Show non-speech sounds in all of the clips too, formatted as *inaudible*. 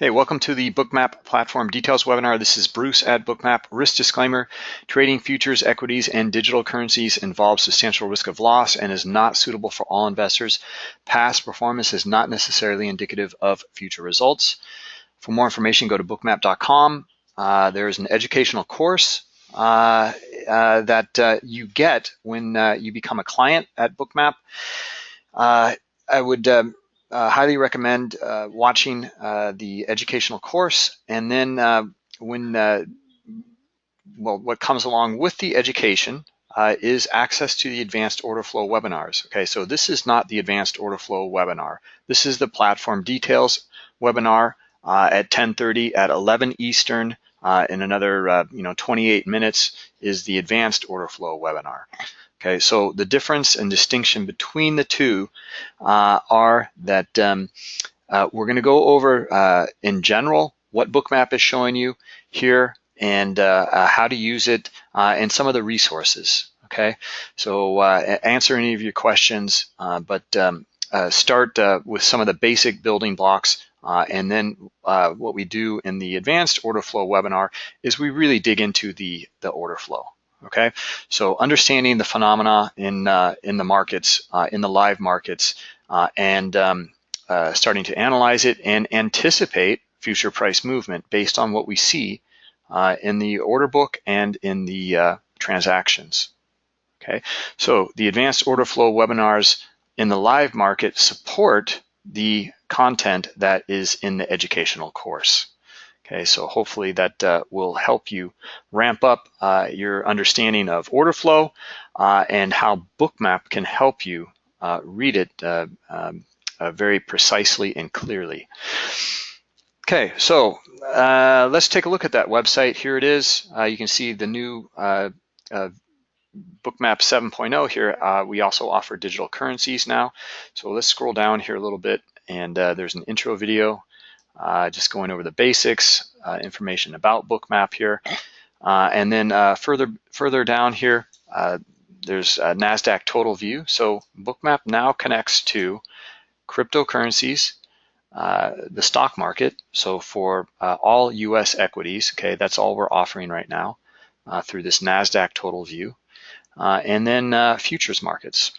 Okay, welcome to the Bookmap Platform Details webinar. This is Bruce at Bookmap. Risk disclaimer, trading futures, equities, and digital currencies involves substantial risk of loss and is not suitable for all investors. Past performance is not necessarily indicative of future results. For more information, go to bookmap.com. Uh, there is an educational course uh, uh, that uh, you get when uh, you become a client at Bookmap. Uh, I would um, uh, highly recommend uh, watching uh, the educational course. And then uh, when, uh, well, what comes along with the education uh, is access to the advanced order flow webinars. Okay, so this is not the advanced order flow webinar. This is the platform details webinar at 10:30 at 11 Eastern. in another, you know, 28 minutes is the advanced order flow webinar. Okay, so the difference and distinction between the two uh, are that um, uh, we're going to go over uh, in general what Bookmap is showing you here and uh, uh, how to use it uh, and some of the resources. Okay, so answer any of your questions, but um, start with some of the basic building blocks uh, and then uh, what we do in the advanced order flow webinar is we really dig into the, the order flow. Okay, so understanding the phenomena in uh, in the markets, uh, in the live markets, uh, and um, uh, starting to analyze it and anticipate future price movement based on what we see uh, in the order book and in the uh, transactions. Okay, so the advanced order flow webinars in the live market support the content that is in the educational course. Okay, so hopefully that uh, will help you ramp up uh, your understanding of order flow uh, and how Bookmap can help you uh, read it uh, um, uh, very precisely and clearly. Okay, so let's take a look at that website. Here it is. you can see the new Bookmap 7.0 here. we also offer digital currencies now. So let's scroll down here a little bit and there's an intro video uh, just going over the basics, uh, information about Bookmap here. Uh, and then uh, further further down here, uh, there's NASDAQ total view. So Bookmap now connects to cryptocurrencies, the stock market. So for all US equities, okay, that's all we're offering right now through this NASDAQ total view. and then futures markets.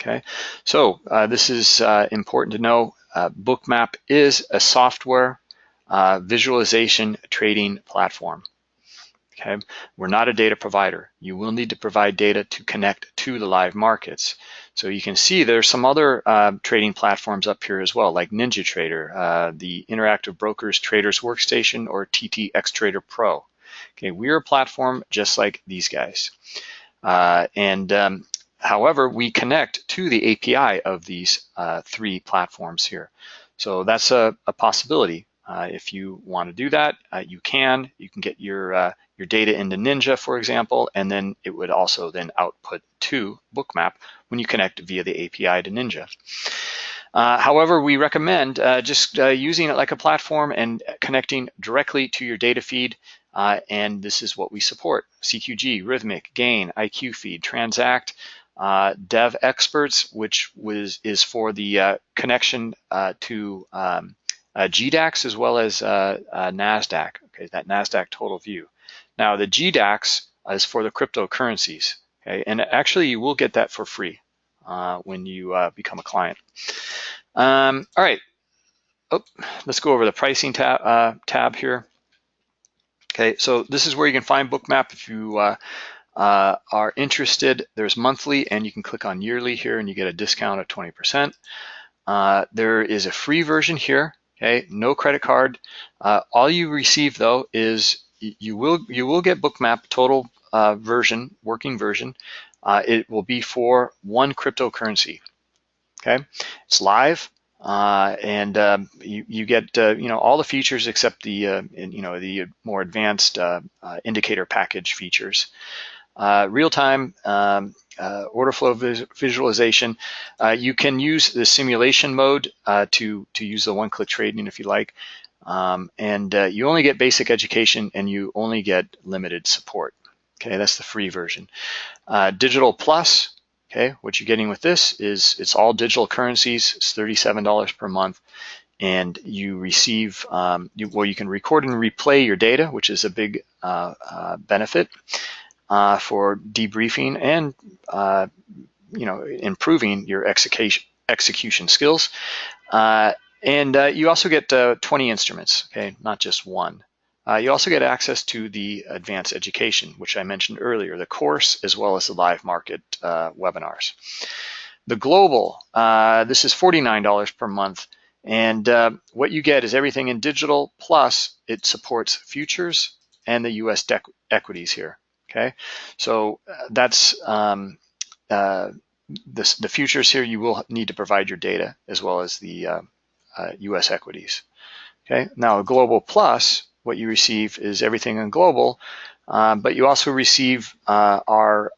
Okay, so this is important to know uh, Bookmap is a software uh, visualization trading platform. Okay, we're not a data provider. You will need to provide data to connect to the live markets. So you can see there's some other uh, trading platforms up here as well, like NinjaTrader, uh, the Interactive Brokers Traders Workstation, or TTX Trader Pro. Okay, we're a platform just like these guys. Uh, and um, However, we connect to the API of these uh, three platforms here. So that's a, a possibility. Uh, if you want to do that, uh, you can. You can get your uh, your data into Ninja, for example, and then it would also then output to Bookmap when you connect via the API to Ninja. Uh, however, we recommend uh, just using it like a platform and connecting directly to your data feed and this is what we support. CQG, Rithmic, Gain, IQ Feed, Transact, uh, Devexperts, which was is for the uh, connection uh, to um, uh, GDAX as well as uh, uh, NASDAQ, okay, that NASDAQ total view. Now the GDAX is for the cryptocurrencies, okay, and actually you will get that for free when you become a client. Um, all right, oh, let's go over the pricing tab, tab here. Okay, so this is where you can find Bookmap if you uh, are interested, there's monthly and you can click on yearly here and you get a discount of 20%. Uh, there is a free version here, okay, no credit card. Uh, all you receive though is you will you will get Bookmap total uh, version, working version. Uh, it will be for one cryptocurrency, okay? It's live. Uh, and um, you, you get uh, you know all the features except the uh, you know the more advanced uh, indicator package features. Uh, real-time um, uh, order flow vis visualization. Uh, you can use the simulation mode uh, to, to use the one-click trading if you like. Um, and uh, you only get basic education and you only get limited support. Okay, that's the free version. Uh, digital Plus, okay, what you're getting with this is it's all digital currencies. It's $37 per month. and you receive, um, you, well, you can record and replay your data, which is a big benefit uh, for debriefing and, uh, you know, improving your execution, execution skills. Uh, and uh, you also get 20 instruments, okay, not just one. you also get access to the advanced education, which I mentioned earlier, the course, as well as the live market webinars. The global, this is $49 per month. And uh, what you get is everything in digital, plus it supports futures and the US equities here, okay? So uh, that's um, uh, the futures here, you will need to provide your data as well as the US uh, uh, equities, okay? Now Global Plus, what you receive is everything in global, um, but you also receive uh, our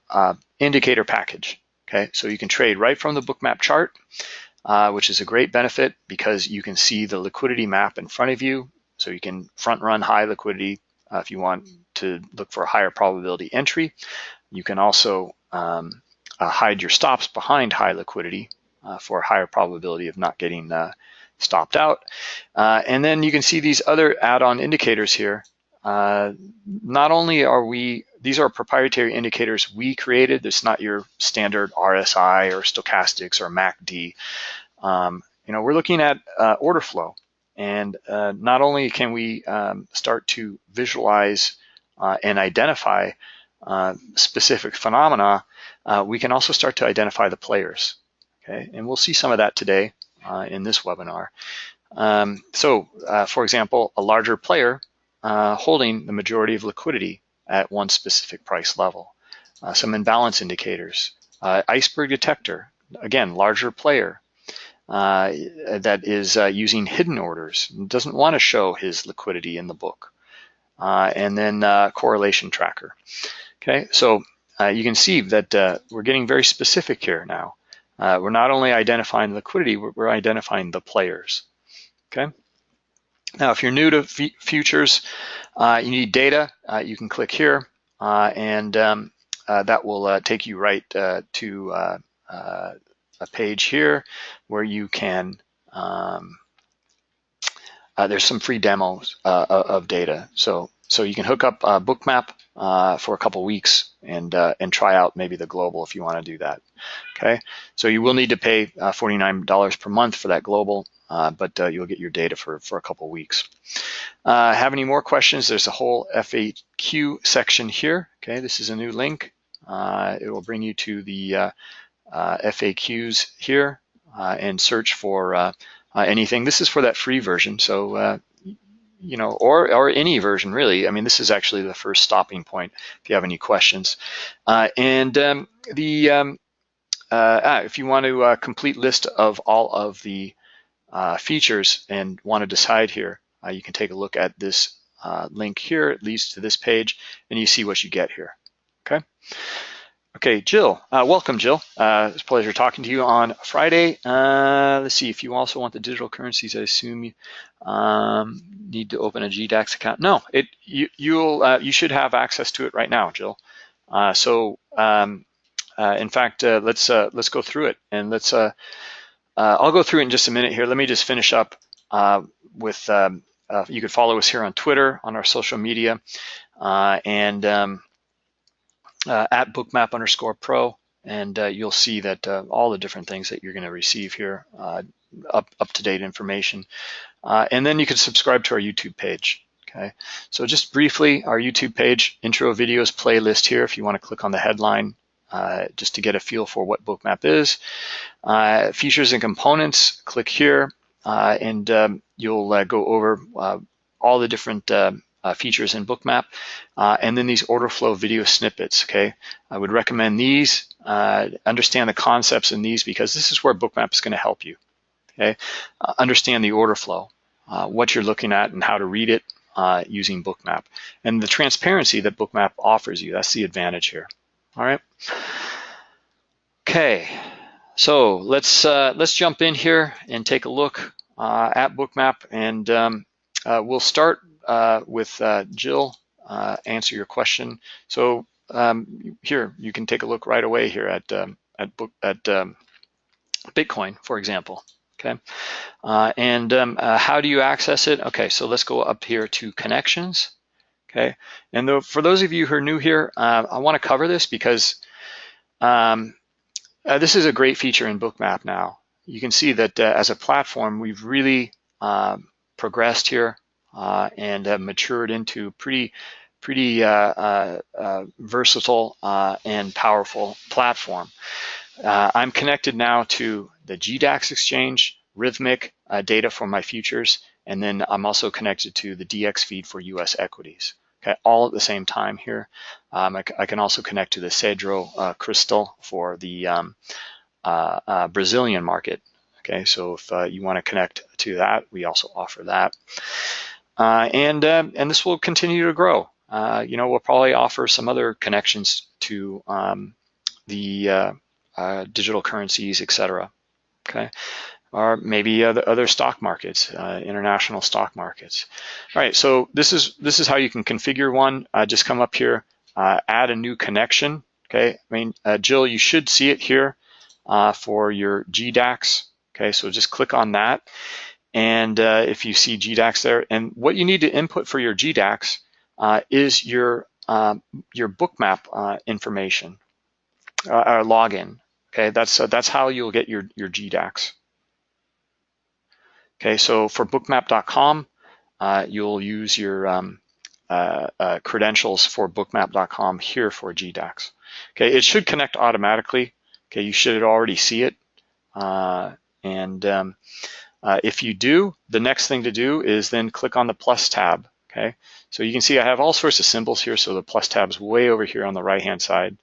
indicator package, okay? So you can trade right from the bookmap chart, uh, which is a great benefit because you can see the liquidity map in front of you. So you can front run high liquidity uh, if you want to look for a higher probability entry. You can also um, uh, hide your stops behind high liquidity uh, for a higher probability of not getting uh, stopped out. Uh, and then you can see these other add-on indicators here. not only are we these are proprietary indicators we created. It's not your standard RSI or stochastics or MACD. Um, you know, we're looking at uh, order flow. And uh, not only can we um, start to visualize uh, and identify uh, specific phenomena, uh, we can also start to identify the players. Okay, and we'll see some of that today uh, in this webinar. Um, so, for example, a larger player holding the majority of liquidity at one specific price level. Uh, some imbalance indicators. Uh, iceberg detector, again, larger player uh, that is uh, using hidden orders, doesn't want to show his liquidity in the book. Uh, and then uh, correlation tracker. Okay, so you can see that we're getting very specific here now. we're not only identifying liquidity, we're, identifying the players. Okay. Now, if you're new to futures, uh, you need data, uh, you can click here uh, and um, uh, that will uh, take you right to a page here where you can, um, there's some free demos of data. So, so you can hook up a Bookmap for a couple weeks and, and try out maybe the global if you want to do that. Okay, so you will need to pay $49 per month for that global uh, but uh, you'll get your data for, for a couple weeks. Uh, have any more questions? There's a whole FAQ section here. Okay, this is a new link. Uh, it will bring you to the uh, uh, FAQs here and search for anything. This is for that free version, so you know, or or any version really. I mean, this is actually the first stopping point if you have any questions. and um, the um, ah, if you want to complete list of all of the uh, features and want to decide here, uh, you can take a look at this uh, link here. It leads to this page and you see what you get here, okay? Okay, Jill, uh, welcome Jill. Uh, it's a pleasure talking to you on Friday. Uh, let's see, if you also want the digital currencies, I assume you um, need to open a GDAX account. No, it you, you'll, you should have access to it right now, Jill. so um, in fact, let's let's go through it and let's uh, I'll go through it in just a minute here. Let me just finish up uh, with, um, uh, you can follow us here on Twitter, on our social media, uh, and um, uh, at bookmap underscore pro, and uh, you'll see that all the different things that you're gonna receive here, up, up-to-date information. and then you can subscribe to our YouTube page. Okay, so just briefly, our YouTube page, intro videos playlist here, if you wanna click on the headline, uh, just to get a feel for what Bookmap is. Uh, features and components, click here, uh, and um, you'll uh, go over uh, all the different features in Bookmap, and then these order flow video snippets, okay? I would recommend these, understand the concepts in these because this is where Bookmap is gonna help you, okay? understand the order flow, what you're looking at and how to read it, uh, using Bookmap. And the transparency that Bookmap offers you, that's the advantage here. All right. Okay, so let's uh, let's jump in here and take a look uh, at Bookmap, and um, uh, we'll start uh, with uh, Jill uh, answer your question. So um, here you can take a look right away here at um, at book at um, Bitcoin, for example. Okay, uh, and um, uh, how do you access it? Okay, so let's go up here to connections. Okay, and the, for those of you who are new here, uh, I want to cover this because um, uh, this is a great feature in Bookmap now. You can see that uh, as a platform, we've really um, progressed here uh, and have matured into pretty pretty versatile and powerful platform. I'm connected now to the GDAX exchange, Rithmic uh, data for my futures, and then I'm also connected to the DX feed for US equities. Okay, all at the same time here. Um, I, I, can also connect to the Cedro uh, crystal for the um, uh, uh Brazilian market. Okay, so if uh, you want to connect to that, we also offer that. Uh, and, um, and this will continue to grow. you know, we'll probably offer some other connections to um, the digital currencies, etc okay? Or maybe other, other stock markets, uh, international stock markets. All right, so this is this is how you can configure one. Uh, just come up here, uh, add a new connection, okay? I mean, uh, Jill, you should see it here uh, for your GDAX, okay? So just click on that. And uh, if you see GDAX there, and what you need to input for your GDAX is your um, your bookmap information, or login, Okay, that's uh, that's how you'll get your your GDAX. Okay, so for bookmap.com, uh, you'll use your um, uh, uh credentials for bookmap.com here for GDAX. Okay, it should connect automatically. Okay, you should already see it. Uh, and um, uh, if you do, the next thing to do is then click on the plus tab. Okay, so you can see I have all sorts of symbols here. So the plus tab is way over here on the right hand side.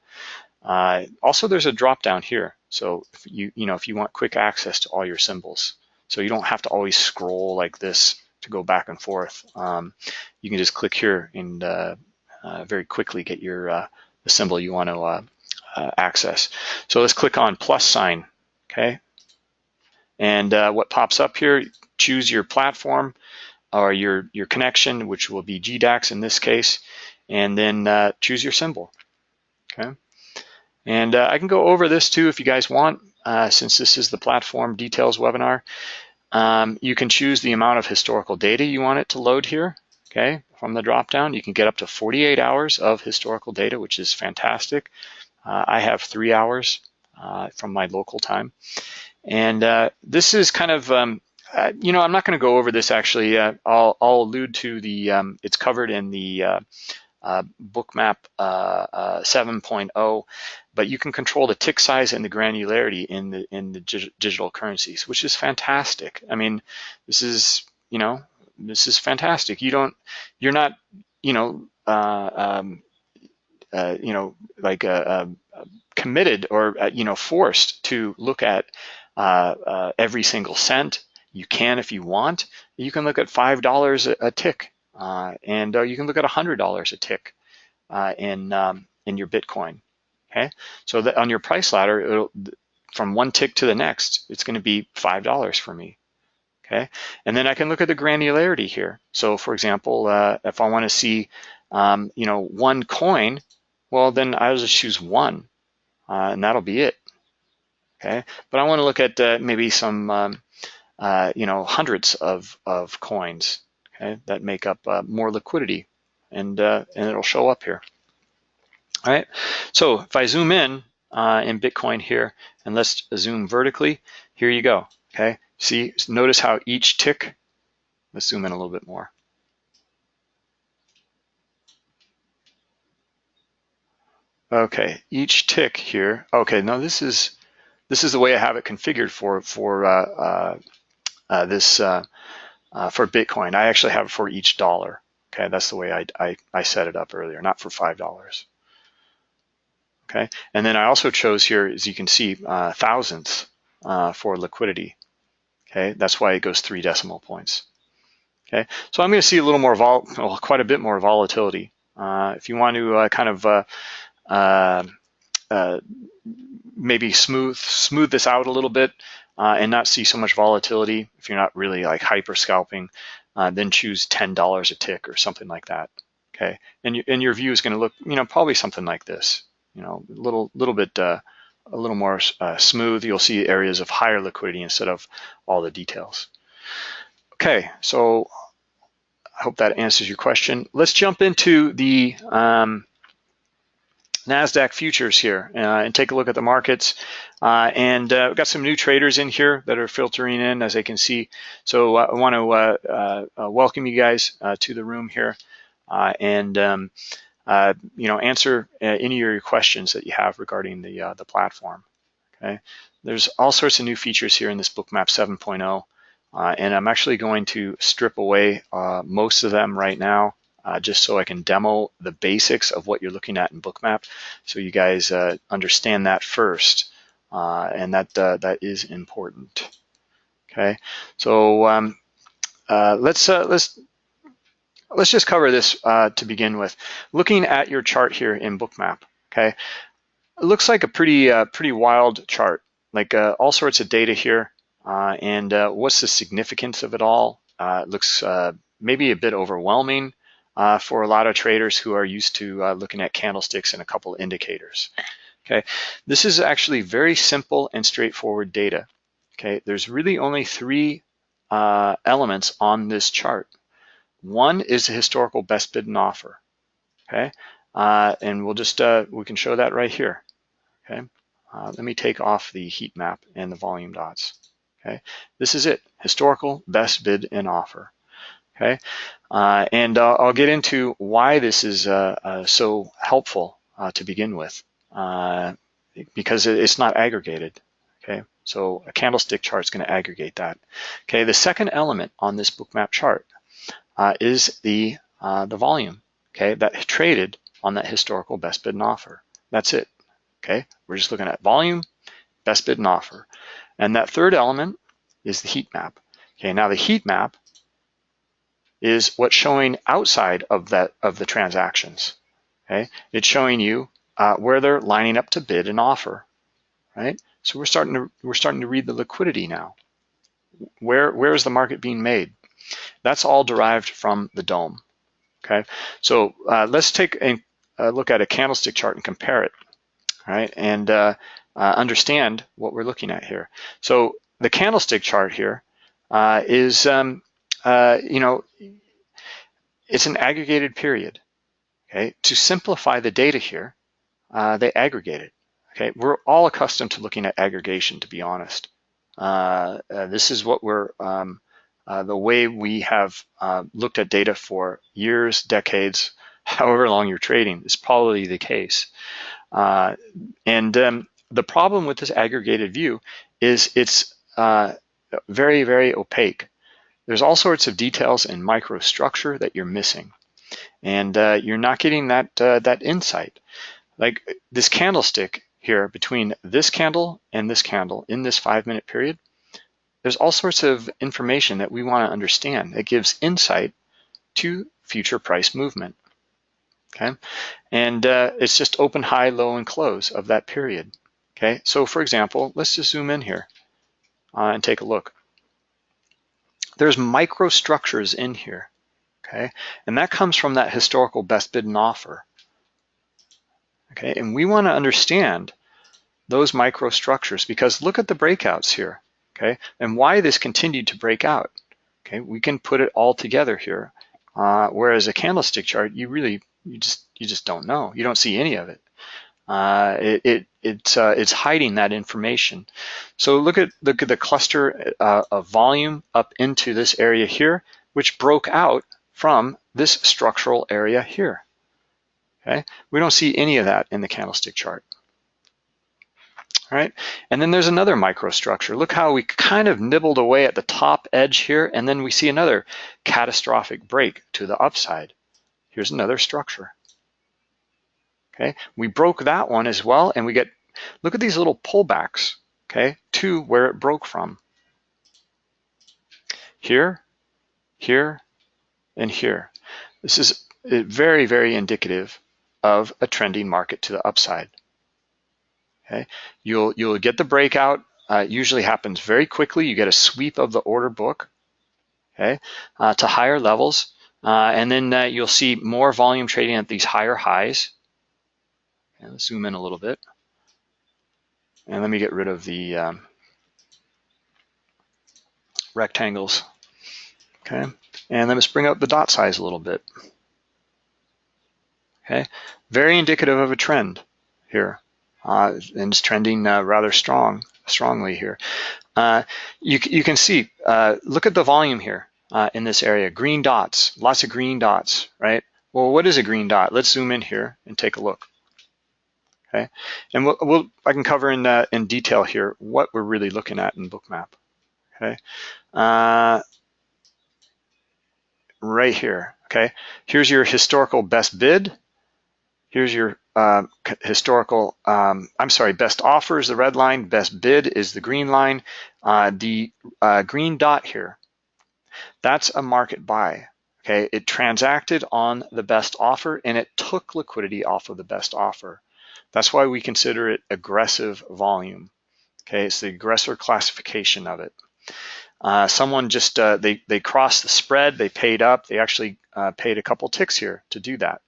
Uh, also, there's a drop down here. So if you, you know, if you want quick access to all your symbols, so you don't have to always scroll like this to go back and forth. Um, you can just click here and uh, uh, very quickly get your uh, the symbol you want to uh, uh, access. So let's click on plus sign, okay? And uh, what pops up here, choose your platform or your, your connection, which will be GDAX in this case, and then choose your symbol, okay? And uh, I can go over this too if you guys want, uh, since this is the platform details webinar. Um, you can choose the amount of historical data you want it to load here, okay, from the dropdown. You can get up to 48 hours of historical data, which is fantastic. Uh, I have three hours uh, from my local time. And uh, this is kind of, um, uh, you know, I'm not going to go over this actually. I'll, I'll, allude to the, um, it's covered in the uh, bookmap uh, uh, 7.0, but you can control the tick size and the granularity in the in the digital currencies, which is fantastic. I mean, this is you know this is fantastic. You don't you're not you know uh, um, uh, you know like uh, committed or you know forced to look at every single cent. You can if you want. You can look at five dollars a tick uh, and uh, you can look at $100 a tick uh, in, um, in your Bitcoin. Okay, so that on your price ladder, from one tick to the next, it's going to be $5 for me. Okay, and then I can look at the granularity here. So for example, uh, if I want to see, um, you know, one coin, well, then I'll just choose one, uh, and that'll be it. Okay, but I want to look at uh, maybe some, um, you know, hundreds of, of coins okay, that make up uh, more liquidity and, uh, and it'll show up here. All right, so if I zoom in uh, in Bitcoin here and let's zoom vertically, here you go, okay? See, notice how each tick, let's zoom in a little bit more. Okay, each tick here. Okay, now this is this is the way I have it configured for for uh, uh, uh, this uh, uh, for Bitcoin. I actually have it for each dollar. Okay, that's the way I, I, I set it up earlier, not for $5. Okay, and then I also chose here, as you can see, thousandths for liquidity. Okay, that's why it goes three decimal points. Okay, so I'm going to see a little more, vol well, quite a bit more volatility. Uh, if you want to uh, kind of uh maybe smooth smooth this out a little bit, uh, and not see so much volatility, if you're not really like hyper scalping, uh, then choose $10 a tick or something like that. Okay, and, you, and your view is going to look, you know, probably something like this, you know, a little little bit uh, a little more uh, smooth. You'll see areas of higher liquidity instead of all the details. Okay, so I hope that answers your question. Let's jump into the um, NASDAQ futures here uh, and take a look at the markets. Uh, and uh, we've got some new traders in here that are filtering in as they can see. So uh, I want to uh, welcome you guys to the room here and um, you know answer any of your questions that you have regarding the, the platform. Okay, There's all sorts of new features here in this Bookmap 7.0. and I'm actually going to strip away most of them right now uh, just so I can demo the basics of what you're looking at in Bookmap so you guys uh, understand that first. Uh, and that uh, that is important. Okay, so um, uh, let's uh, let's let's just cover this to begin with. Looking at your chart here in Bookmap, okay, it looks like a pretty pretty wild chart, like all sorts of data here. and what's the significance of it all? it looks maybe a bit overwhelming uh, for a lot of traders who are used to uh, looking at candlesticks and a couple indicators. Okay, this is actually very simple and straightforward data. Okay, there's really only three uh, elements on this chart. One is the historical best bid and offer. Okay, uh, and we'll just uh, we can show that right here. Okay, uh, let me take off the heat map and the volume dots. Okay, this is it, historical best bid and offer okay? Uh, and uh, I'll get into why this is uh, uh so helpful uh, to begin with, uh, because it's not aggregated, okay? So a candlestick chart is gonna aggregate that. Okay, the second element on this bookmap chart is the, the volume, okay, that traded on that historical best bid and offer. That's it, okay? We're just looking at volume, best bid and offer. And that third element is the heat map. Okay, now the heat map is what's showing outside of that of the transactions. Okay, it's showing you uh, where they're lining up to bid and offer, right? So we're starting to we're starting to read the liquidity now. Where where is the market being made? That's all derived from the DOM. Okay, so uh, let's take a, a, look at a candlestick chart and compare it, right? And uh, uh understand what we're looking at here. So the candlestick chart here uh, is um, uh, you know, it's an aggregated period. Okay, to simplify the data here, uh, they aggregate it. Okay, we're all accustomed to looking at aggregation, to be honest. Uh, uh this is what we're um, uh, the way we have looked at data for years, decades, *laughs* however long you're trading is probably the case. and um, the problem with this aggregated view is it's very, very opaque. There's all sorts of details in microstructure that you're missing. And uh, you're not getting that, uh, that insight. Like this candlestick here between this candle and this candle in this five minute period, there's all sorts of information that we wanna understand that gives insight to future price movement, okay? And uh, it's just open, high, low, and close of that period, okay? So for example, let's just zoom in here uh, and take a look there's microstructures in here, okay? And that comes from that historical best bid and offer, okay? And we wanna understand those microstructures because look at the breakouts here, okay? And why this continued to break out, okay? We can put it all together here. Uh, whereas a candlestick chart, you really, you just, you just don't know. You don't see any of it. Uh, it, it it's uh, it's hiding that information. So look at look at the cluster uh, of volume up into this area here, which broke out from this structural area here. Okay, we don't see any of that in the candlestick chart. All right, and then there's another microstructure. Look how we kind of nibbled away at the top edge here, and then we see another catastrophic break to the upside. Here's another structure. Okay, we broke that one as well, and we get, look at these little pullbacks, okay, to where it broke from. Here, here, and here. This is very, very indicative of a trending market to the upside. Okay, you'll you'll get the breakout. Uh, usually happens very quickly. You get a sweep of the order book, okay, uh, to higher levels, uh, and then uh, you'll see more volume trading at these higher highs. And let's zoom in a little bit. And let me get rid of the um, rectangles. Okay, and let us bring up the dot size a little bit. Okay, very indicative of a trend here, uh, and it's trending uh, rather strong, strongly here. Uh, you, you can see, uh, look at the volume here uh, in this area, green dots, lots of green dots, right? Well, what is a green dot? Let's zoom in here and take a look. Okay, and we'll, we'll I can cover in uh, in detail here what we're really looking at in Bookmap. Okay, uh, right here. Okay, here's your historical best bid. Here's your uh, historical, um, I'm sorry, best offer is the red line, best bid is the green line. Uh, the uh, green dot here, that's a market buy. Okay, it transacted on the best offer and it took liquidity off of the best offer. That's why we consider it aggressive volume. Okay, it's the aggressor classification of it. Uh, someone just, uh, they, they crossed the spread, they paid up, they actually uh, paid a couple ticks here to do that.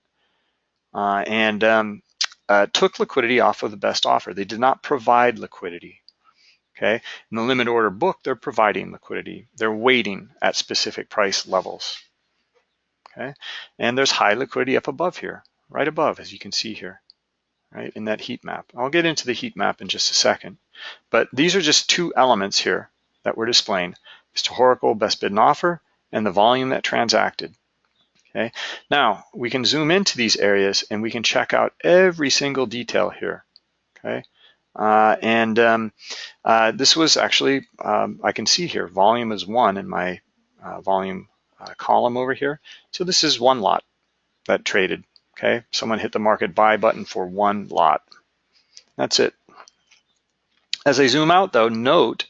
Uh, and um, uh, took liquidity off of the best offer. They did not provide liquidity. Okay, in the limit order book, they're providing liquidity. They're waiting at specific price levels. Okay, and there's high liquidity up above here, right above, as you can see here right, in that heat map. I'll get into the heat map in just a second. But these are just two elements here that we're displaying. Historical best bid and offer and the volume that transacted. Okay. Now we can zoom into these areas and we can check out every single detail here. Okay. Uh, and um, uh, this was actually, um, I can see here, volume is one in my uh, volume uh, column over here. So this is one lot that traded Okay, someone hit the market buy button for one lot. That's it. As I zoom out though, note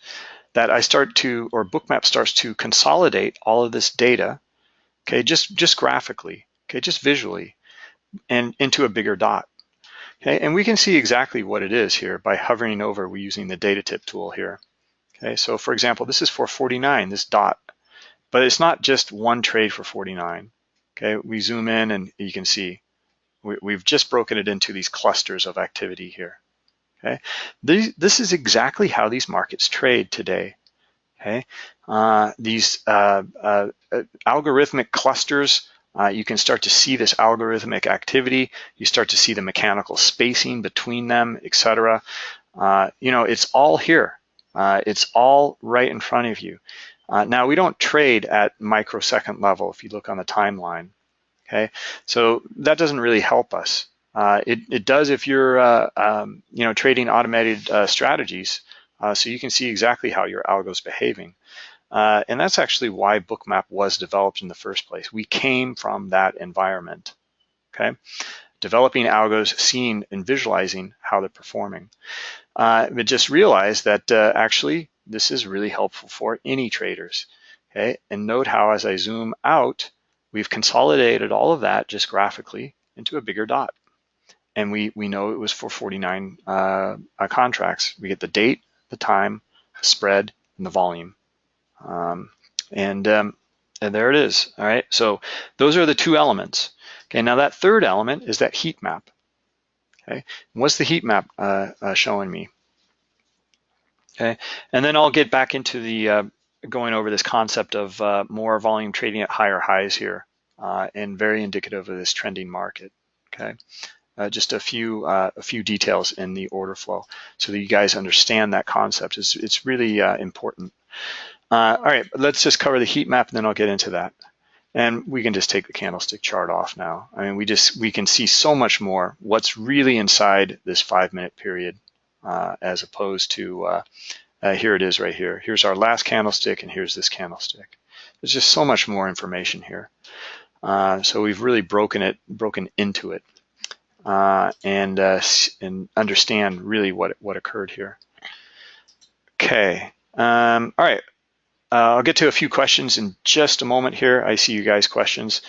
that I start to, or Bookmap starts to consolidate all of this data, okay, just, just graphically, okay, just visually, and into a bigger dot. Okay, and we can see exactly what it is here by hovering over, we're using the data tip tool here. Okay, so for example, this is for 49, this dot, but it's not just one trade for 49. Okay, we zoom in and you can see we, have just broken it into these clusters of activity here. Okay, these, this is exactly how these markets trade today. Okay, uh, these uh, uh, algorithmic clusters, uh, you can start to see this algorithmic activity. You start to see the mechanical spacing between them, etc. Uh, you know, it's all here. Uh, it's all right in front of you. now, we don't trade at microsecond level if you look on the timeline. Okay, so that doesn't really help us. Uh, it, it does if you're uh, um, you know trading automated uh, strategies, uh, so you can see exactly how your algo is behaving. Uh, and that's actually why Bookmap was developed in the first place. We came from that environment. Okay, developing algos, seeing and visualizing how they're performing. Uh, but just realize that actually this is really helpful for any traders. Okay, and note how as I zoom out, We've consolidated all of that just graphically into a bigger dot. And we, we know it was for 49 uh, uh, contracts. We get the date, the time, the spread, and the volume. Um, and, um, and there it is, all right? So those are the two elements. Okay, now that third element is that heat map. Okay, and what's the heat map uh, uh, showing me? Okay, and then I'll get back into the uh, going over this concept of uh, more volume trading at higher highs here uh, and very indicative of this trending market, okay? Uh, just a few uh, a few details in the order flow so that you guys understand that concept. It's, it's really uh, important. Uh, all right, let's just cover the heat map and then I'll get into that. And we can just take the candlestick chart off now. I mean, we just we can see so much more what's really inside this five minute period as opposed to uh, here it is right here. Here's our last candlestick and here's this candlestick. There's just so much more information here. Uh, so we've really broken it, broken into it uh, and, uh, and understand really what, what occurred here. Okay, um, all right. Uh, I'll get to a few questions in just a moment here. I see you guys questions,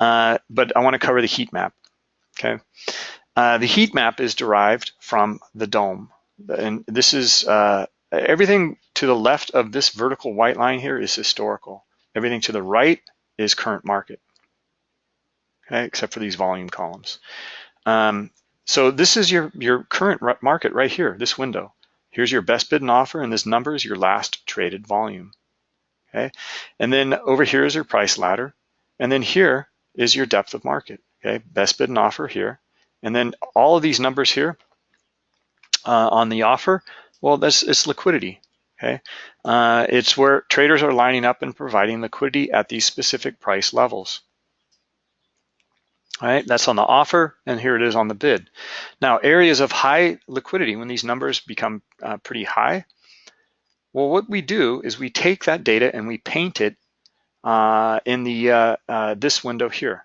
uh, but I wanna cover the heat map, okay? the heat map is derived from the DOM And this is everything to the left of this vertical white line here is historical. Everything to the right is current market, okay, except for these volume columns. Um, so this is your, your current market right here, this window. Here's your best bid and offer, and this number is your last traded volume. Okay, and then over here is your price ladder, and then here is your depth of market. Okay, best bid and offer here, and then all of these numbers here uh, on the offer, well, it's liquidity. Okay, uh, it's where traders are lining up and providing liquidity at these specific price levels. All right, that's on the offer, and here it is on the bid. Now, areas of high liquidity, when these numbers become uh, pretty high, well, what we do is we take that data and we paint it uh, in the uh, uh this window here.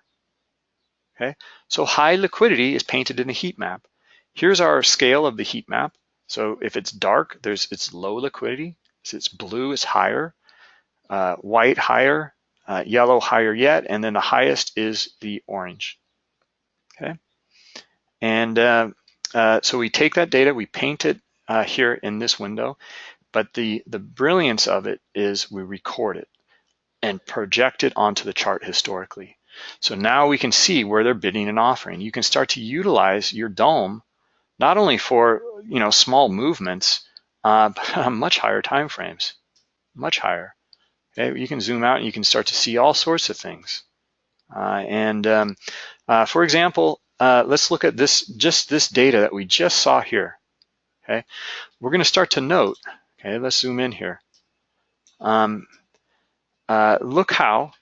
Okay, so high liquidity is painted in a heat map. Here's our scale of the heat map. So if it's dark, there's it's low liquidity. If it's blue, it's higher. Uh, white higher, uh, yellow higher yet, and then the highest is the orange okay? And uh, uh, so we take that data, we paint it uh, here in this window, but the, the brilliance of it is we record it and project it onto the chart historically. So now we can see where they're bidding and offering. You can start to utilize your DOM not only for you know small movements, uh, *laughs* but much higher time frames, much higher. Okay, you can zoom out and you can start to see all sorts of things. Uh, and um, uh, for example, uh, let's look at this, just this data that we just saw here. Okay, we're going to start to note. Okay, let's zoom in here. Um, uh, look how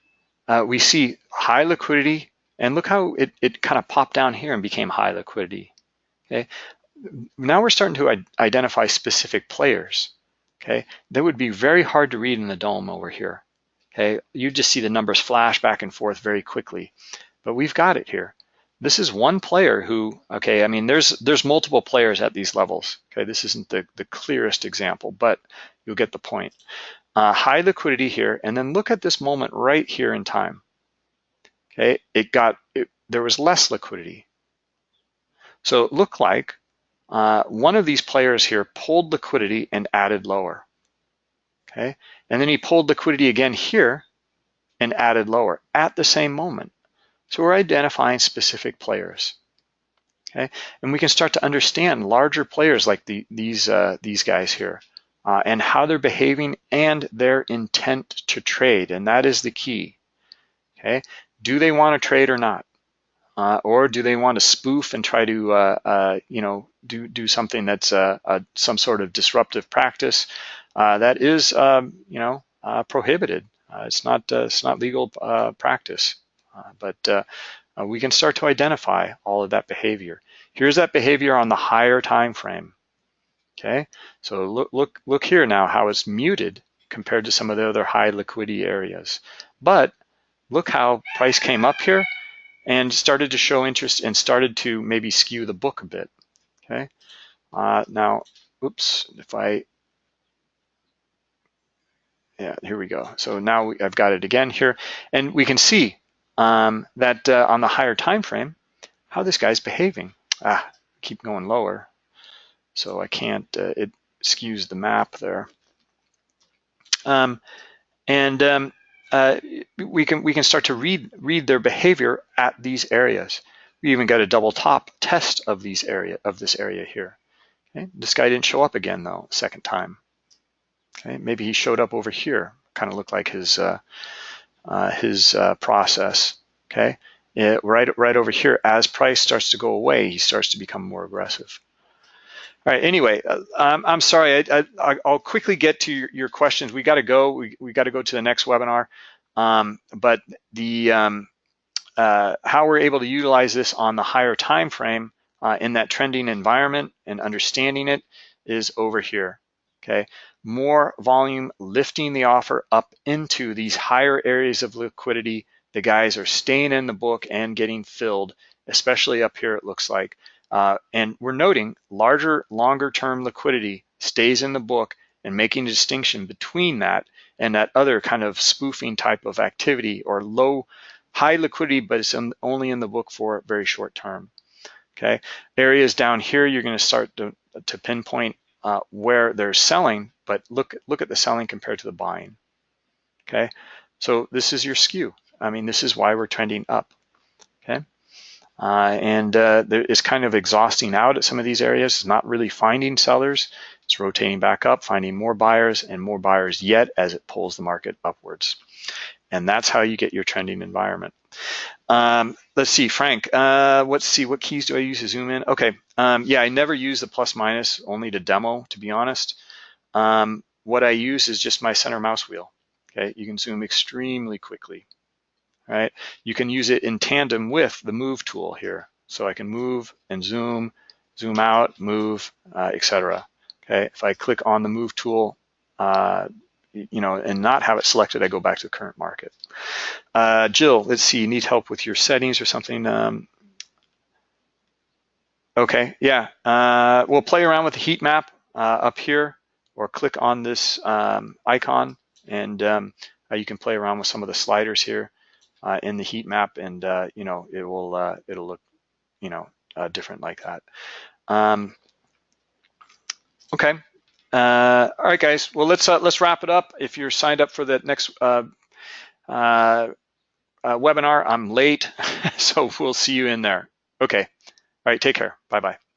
uh, we see high liquidity, and look how it, it kind of popped down here and became high liquidity. Okay, now we're starting to identify specific players. Okay, that would be very hard to read in the DOM over here. Okay, you just see the numbers flash back and forth very quickly, but we've got it here. This is one player who, okay, I mean, there's there's multiple players at these levels. Okay, this isn't the, the clearest example, but you'll get the point. Uh, high liquidity here, and then look at this moment right here in time. Okay, it got, it, there was less liquidity. So it looked like uh, one of these players here pulled liquidity and added lower. Okay, and then he pulled liquidity again here and added lower at the same moment. So we're identifying specific players. Okay, and we can start to understand larger players like the, these uh, these guys here uh, and how they're behaving and their intent to trade, and that is the key. Okay, do they want to trade or not, uh, or do they want to spoof and try to uh, uh, you know do do something that's uh, some sort of disruptive practice that is um, you know prohibited. it's not it's not legal practice. Uh, but uh, uh, we can start to identify all of that behavior. Here's that behavior on the higher time frame. Okay, so look, look, look here now how it's muted compared to some of the other high liquidity areas. But look how price came up here and started to show interest and started to maybe skew the book a bit. Okay, uh, now, oops, if I, yeah, here we go. So now I've got it again here, and we can see um, that uh, on the higher time frame, how this guy's behaving. Ah, keep going lower, so I can't, uh, it skews the map there. Um, and um, uh, we can we can start to read read their behavior at these areas. We even got a double top test of these area of this area here. Okay? This guy didn't show up again though, second time. Okay, maybe he showed up over here. Kind of looked like his uh, uh, his uh, process. Okay, it, right right over here, as price starts to go away, he starts to become more aggressive. All right. Anyway, uh, I'm, sorry. I, will quickly get to your, your, questions. We got to go. We we got to go to the next webinar. Um, but the um, uh, how we're able to utilize this on the higher time frame uh, in that trending environment and understanding it is over here. Okay more volume lifting the offer up into these higher areas of liquidity. The guys are staying in the book and getting filled, especially up here it looks like. Uh, and we're noting larger, longer term liquidity stays in the book and making a distinction between that and that other kind of spoofing type of activity or low, high liquidity, but it's in, only in the book for very short term. Okay, areas down here, you're gonna start to, to pinpoint uh, where they're selling, but look, look at the selling compared to the buying, okay? So this is your skew. I mean, this is why we're trending up? Uh, and uh, is kind of exhausting out at some of these areas, It's not really finding sellers. It's rotating back up, finding more buyers and more buyers yet as it pulls the market upwards. And that's how you get your trending environment. Um, let's see, Frank, uh, let's see, what keys do I use to zoom in? Okay, um, yeah, I never use the plus minus, only to demo, to be honest. Um, what I use is just my center mouse wheel. Okay, you can zoom extremely quickly. Right, you can use it in tandem with the move tool here. So I can move and zoom, zoom out, move, uh, etc. Okay, if I click on the move tool, uh, you know, and not have it selected, I go back to the current market. Uh, Jill, let's see, you need help with your settings or something. Um, okay, yeah, uh, we'll play around with the heat map uh, up here or click on this um, icon and um, uh, you can play around with some of the sliders here uh, in the heat map and uh, you know it will uh, it'll look you know uh, different like that. Um, okay. All right, guys. Well, let's let's wrap it up. If you're signed up for the next webinar, I'm late, *laughs* so we'll see you in there. Okay. All right. Take care. Bye bye.